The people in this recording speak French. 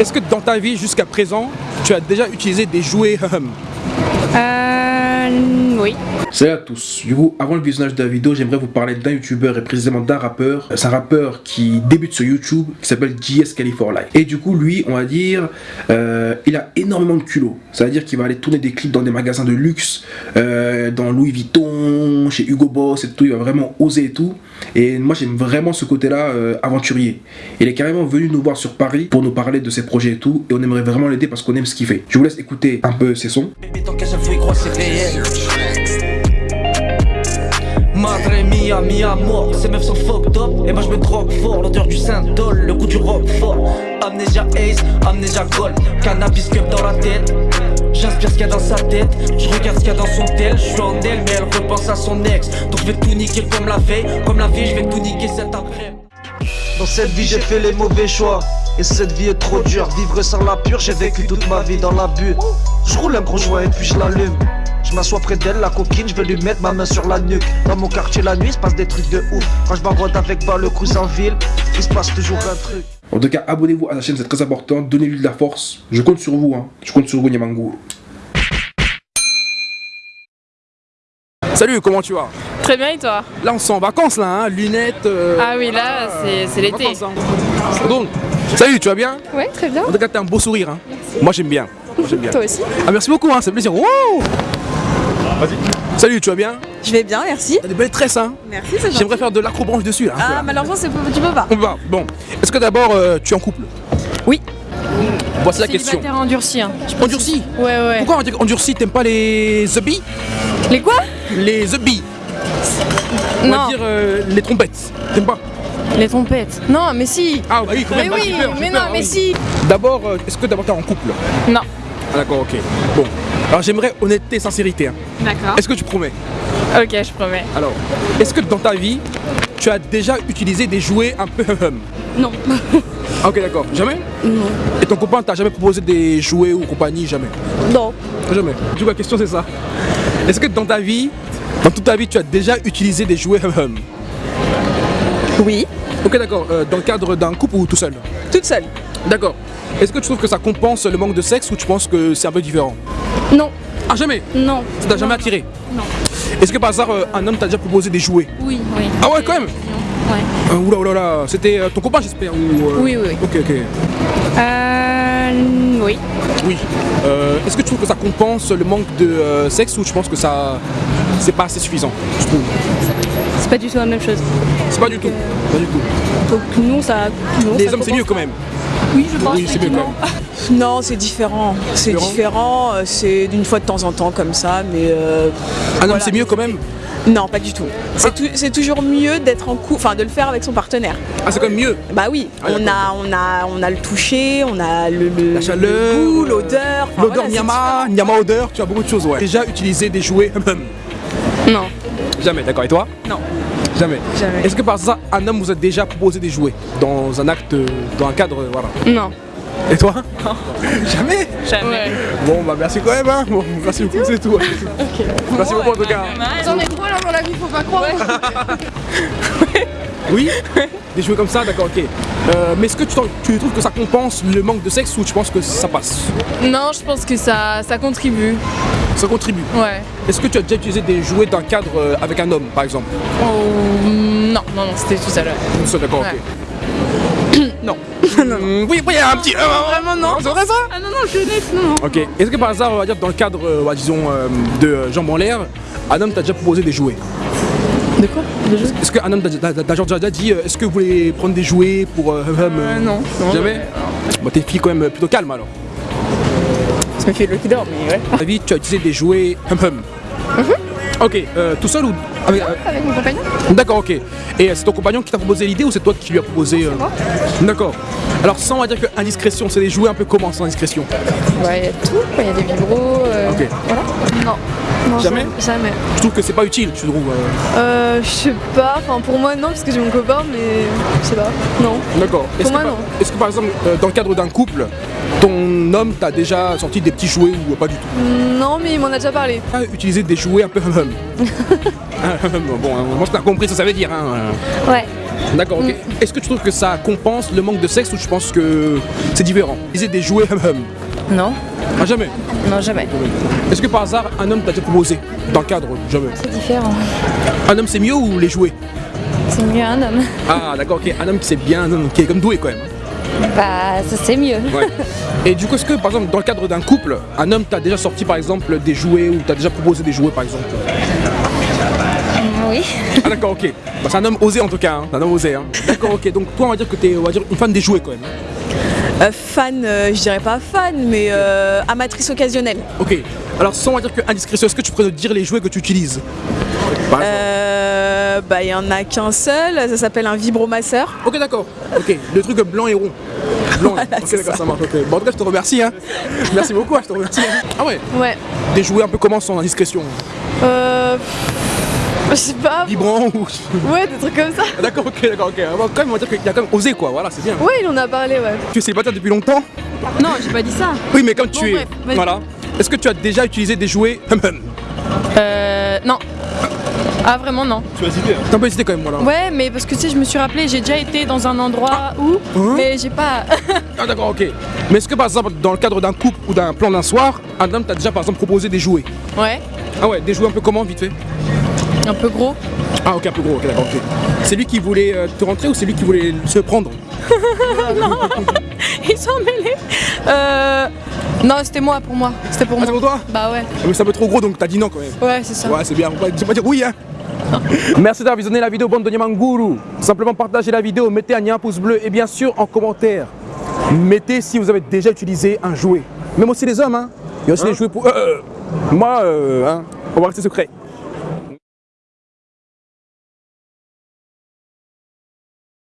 Est-ce que dans ta vie jusqu'à présent, tu as déjà utilisé des jouets hum Euh. Oui. Salut à tous, du coup avant le visionnage de la vidéo j'aimerais vous parler d'un youtubeur et précisément d'un rappeur. C'est un rappeur qui débute sur YouTube qui s'appelle JS California Et du coup lui on va dire euh, il a énormément de culot. Ça veut dire qu'il va aller tourner des clips dans des magasins de luxe euh, Dans Louis Vuitton, chez Hugo Boss et tout. Il va vraiment oser et tout. Et moi j'aime vraiment ce côté là euh, aventurier. Il est carrément venu nous voir sur Paris pour nous parler de ses projets et tout. Et on aimerait vraiment l'aider parce qu'on aime ce qu'il fait. Je vous laisse écouter un peu ses sons. Baby, tant qu'à chaque fois il croit c'est réel. Madre mia, mi amour, ces meufs sont fucked up. Et moi je me drogue fort, l'odeur du Saint-Dol, le goût du rock fort. Amnesia Ace, Amnesia Gold, cannabis cup dans la tête. J'inspire ce qu'il y a dans sa tête, je regarde ce qu'il y a dans son tel. Je suis en elle mais elle repense à son ex. Donc je vais tout niquer comme la veille, comme la vie je vais tout niquer cet après dans cette vie j'ai fait les mauvais choix Et cette vie est trop dure Vivre sans la pure j'ai vécu toute ma vie dans l'abus Je roule un gros joint et puis je l'allume je m'assois près d'elle, la coquine, je vais lui mettre ma main sur la nuque Dans mon quartier la nuit, se passe des trucs de ouf Quand je baroide avec pas le cousin en ville Il se passe toujours un truc En tout cas, abonnez-vous à la chaîne, c'est très important. Donnez-lui de la force. Je compte sur vous, hein. Je compte sur vous, Nyamango. Salut, comment tu vas? Très bien et toi? Là, on s'en en vacances, là, hein. Lunettes. euh, Ah oui, là, c'est- c'est l'été. hein. Donc, salut, tu vas bien? Ouais, très bien. En tout cas, t'as un beau sourire, hein. Moi, j'aime bien. Moi, j'aime bien. Toi aussi Ah, merci beaucoup, hein. C'est plaisir. Wow Vas-y. Salut, tu vas bien? Je vais bien, merci. T'as des belles tresses, hein. Merci, c'est gentil. J'aimerais faire de l'acrobranche dessus, là. Ah, malheureusement, c'est- tu peux pas. On va. Bon. Est-ce que d'abord, euh, tu es en couple? Oui. Voici la question. Endurci. Hein. Endurci Ouais, ouais. Pourquoi on dit endurci T'aimes pas les The Bee? Les quoi? Les The Bee On va Non, dire euh, les trompettes. T'aimes pas? Les trompettes. Non, mais si. Ah bah oui, quand Mais même. bah, oui, peur, j'ai mais non, mais oui. si. D'abord, euh, est-ce que d'abord t'es en couple? Non. Ah d'accord, ok. Bon. Alors j'aimerais honnêteté et sincérité. hein. D'accord. Est-ce que tu promets? Ok, je promets. Alors, est-ce que dans ta vie, tu as déjà utilisé des jouets un peu hum Non. Ah, Ok d'accord. Jamais? Non. Et ton copain t'a jamais proposé des jouets ou compagnie? Jamais. Non. Jamais. Du coup la question c'est ça. Est-ce que dans ta vie, dans toute ta vie, tu as déjà utilisé des jouets hum hum Oui. Ok d'accord. Euh, dans le cadre d'un couple ou tout seul? Toute seule. D'accord. Est-ce que tu trouves que ça compense le manque de sexe ou tu penses que c'est un peu différent? Non. Ah jamais? Non. Ça t'a jamais attiré? Non. Est-ce que par hasard euh, un homme t'a déjà proposé des jouets Oui, oui. Ah ouais quand même Ouais. euh, Oula oula oula, c'était euh, ton copain j'espère ou, Oui, oui, oui. Ok ok. Euh. Oui. Oui. Euh, Est-ce que tu trouves que ça compense le manque de euh, sexe ou tu penses que ça c'est pas assez suffisant Je trouve. C'est pas du tout la même chose. C'est pas du tout. Pas du tout. Donc, non, ça. non, Les ça hommes c'est mieux quand même. Oui, je pense. Oui c'est mieux quand même. Non, c'est différent. C'est Différent euh, c'est d'une fois de temps en temps comme ça, mais euh, Un homme Voilà. c'est mieux quand même non, pas du tout. C'est tou- c'est toujours mieux d'être en couple, enfin de le faire avec son partenaire. Ah c'est quand même mieux. Bah oui, Ah, on, a, on, a, on a le toucher, on a le, le- La chaleur, le goût, euh, l'odeur. enfin, L'odeur voilà, Nyama, Nyama odeur, tu as beaucoup de choses ouais. Déjà utilisé des jouets Non. Jamais, d'accord. Et toi? Non. Jamais. Jamais. Est-ce que par ça, un homme vous a déjà proposé des jouets dans un acte, dans un cadre, voilà? Non. Et toi Jamais Jamais. Bon bah merci quand même hein. Bon, merci beaucoup, c'est tout. Merci beaucoup en tout cas. J'en ai trop là dans la vie, faut pas croire. Oui Des jouets comme ça, d'accord, ok. Euh, mais est-ce que tu, t'en- tu trouves que ça compense le manque de sexe ou tu penses que ça passe? Non, je pense que ça, ça contribue. Ça contribue. Ouais. Est-ce que tu as déjà utilisé des jouets dans un cadre euh, avec un homme par exemple? Oh, non, non, non, c'était tout seul. Tout seul, d'accord, Ouais. ok. Non. Mm, oui, oui, il y a un petit. euh, Vraiment non. C'est vrai ça Ah non, non, je connais, non, non. Ok. Est-ce que par hasard, on va dire dans le cadre, euh, disons, euh, de euh, Jambes en l'air, un homme t'a déjà proposé des jouets? De quoi? Est-ce qu'un homme t'a- déjà dit euh, est-ce que vous voulez prendre des jouets pour euh, hum, hum, Euh, non, non. Jamais? Bah t'es fille quand même plutôt calme alors. Ça me fait le qui dort, mais ouais. Dans ta vie tu as utilisé des jouets hum hum. Ok, euh, tout seul ou avec, euh, Avec mon compagnon D'accord, ok. Et euh, c'est ton compagnon qui t'a proposé l'idée ou c'est toi qui lui as proposé euh, D'accord. Alors sans on va dire que indiscrétion, c'est des jouets un peu comment sans indiscrétion? Ouais, il y a tout, quoi. Il y a des vibros. euh, Ok. Voilà. Non. Non, Jamais? Jamais. Je trouve que c'est pas utile, tu trouves euh, Euh, je sais pas. Enfin, pour moi, non, parce que j'ai mon copain, mais je sais pas. Non. D'accord. Est-ce que, moi, par- non. est-ce que par exemple, euh, dans le cadre d'un couple, ton homme t'a déjà sorti des petits jouets ou pas du tout Non, mais il m'en a déjà parlé. Ah, Utiliser des jouets un peu hum hum. Ah, hum hum, bon, hein, moi je t'ai compris ce que ça veut dire. Hein. euh. Ouais. D'accord, ok. Est-ce que tu trouves que ça compense le manque de sexe ou tu penses que c'est différent? Ils des jouets hum hum. Non, Ah, jamais? non, jamais. Est-ce que par hasard, un homme t'a déjà proposé Dans le cadre? Jamais. C'est différent. Un homme, c'est mieux ou les jouets? C'est mieux un homme. Ah, d'accord, ok. Un homme qui sait bien, un homme qui est comme doué quand même. Bah, ça c'est mieux. Ouais. Et du coup, est-ce que par exemple, dans le cadre d'un couple, un homme t'a déjà sorti par exemple des jouets ou t'as déjà proposé des jouets par exemple Oui. Ah, d'accord, ok. Bah, c'est un homme osé en tout cas, hein. Un homme osé. Hein. D'accord, ok. Donc toi, on va dire que t'es on va dire, une fan des jouets quand même. hein. Euh, fan, euh, je dirais pas fan, mais euh, amatrice occasionnelle. Ok. Alors, sans on va dire que indiscrétion, est-ce que tu pourrais nous dire les jouets que tu utilises? Par exemple. Euh, bah, il y en a qu'un seul, ça s'appelle un vibromasseur. Ok, d'accord. Ok. Le truc blanc et rond. Blanc. ok, d'accord, ça marche. Bon, en tout cas, je te remercie. Hein. Merci beaucoup. hein, je te remercie. hein. Ah ouais. Ouais. Des jouets un peu comment sans indiscrétion? Euh. Je sais pas. Vibrant ou? Ouais, des trucs comme ça. Ah, D'accord, ok, d'accord, ok. Bon, quand même, on va dire qu'il a quand même osé quoi. Voilà, c'est bien. Ouais, il en a parlé, ouais. Tu es célibataire depuis longtemps? Non, j'ai pas dit ça. Oui, mais comme tu es. bref, voilà. Est-ce que tu as déjà utilisé des jouets hum hum Euh. Non. Ah, vraiment, non. T'as un peu hésité quand même, voilà. Ouais, mais parce que tu sais, je me suis rappelé, j'ai déjà été dans un endroit où. Hein Mais j'ai pas. Ah, d'accord, ok. Mais est-ce que par exemple, dans le cadre d'un couple ou d'un plan d'un soir, un homme t'a déjà par exemple proposé des jouets? Ouais. Ah ouais, des jouets un peu comment, vite fait? Un peu gros. Ah, ok, un peu gros, ok, d'accord, ok. C'est lui qui voulait euh, te rentrer ou c'est lui qui voulait se prendre? Ils sont mêlés. Euh. Non, c'était moi pour moi. C'était pour Ah, c'est moi. pour toi? Bah ouais. Ah, Mais c'est un peu trop gros donc t'as dit non quand même. Ouais, c'est ça. Ouais, c'est bien, on va pas dire oui, hein. Merci d'avoir visionné la vidéo Bande de Nyamanguru. Simplement partagez la vidéo, mettez un pouce bleu et bien sûr en commentaire, mettez si vous avez déjà utilisé un jouet. Même aussi les hommes, hein. Il y a aussi des jouets pour. Euh, euh, moi, euh, hein, on va rester secret.